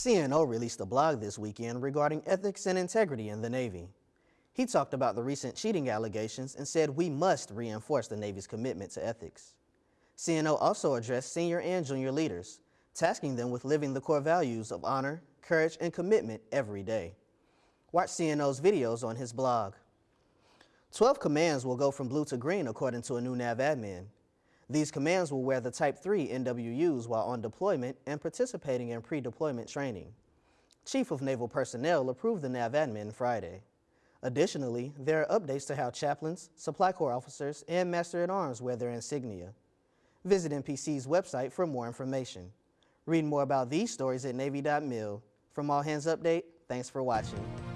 CNO released a blog this weekend regarding ethics and integrity in the Navy. He talked about the recent cheating allegations and said we must reinforce the Navy's commitment to ethics. CNO also addressed senior and junior leaders, tasking them with living the core values of honor, courage, and commitment every day. Watch CNO's videos on his blog. 12 commands will go from blue to green according to a new NAV admin. These commands will wear the Type 3 NWUs while on deployment and participating in pre-deployment training. Chief of Naval Personnel approved the NAV admin Friday. Additionally, there are updates to how chaplains, supply corps officers, and Master-at-Arms wear their insignia. Visit NPC's website for more information. Read more about these stories at Navy.mil. From All Hands Update, thanks for watching.